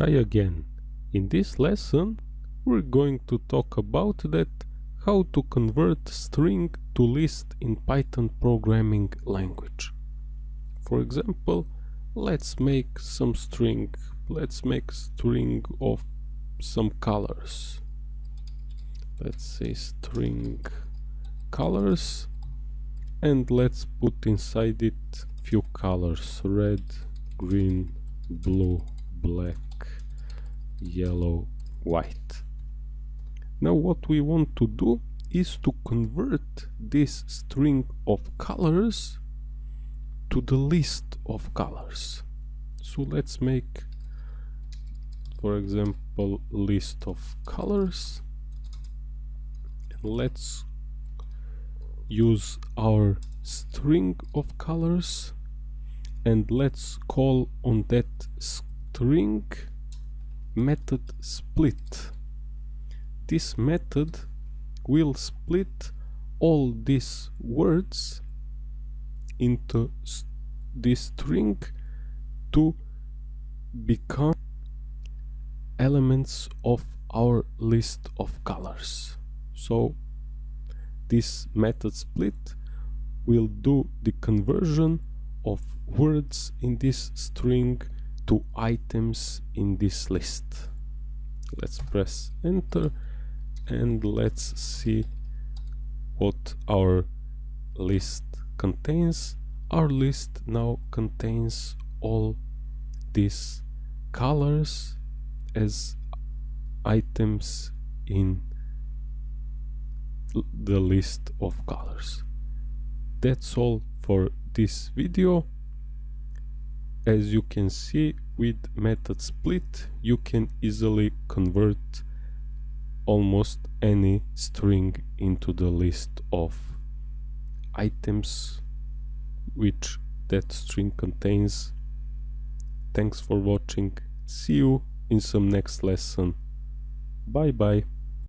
Hi again. In this lesson we're going to talk about that how to convert string to list in Python programming language. For example, let's make some string. Let's make string of some colors. Let's say string colors and let's put inside it few colors red, green, blue, black yellow, white. Now what we want to do is to convert this string of colors to the list of colors. So let's make, for example, list of colors. Let's use our string of colors and let's call on that string method split. This method will split all these words into this string to become elements of our list of colors. So this method split will do the conversion of words in this string two items in this list. Let's press enter and let's see what our list contains. Our list now contains all these colors as items in the list of colors. That's all for this video as you can see with method split you can easily convert almost any string into the list of items which that string contains. Thanks for watching. See you in some next lesson. Bye bye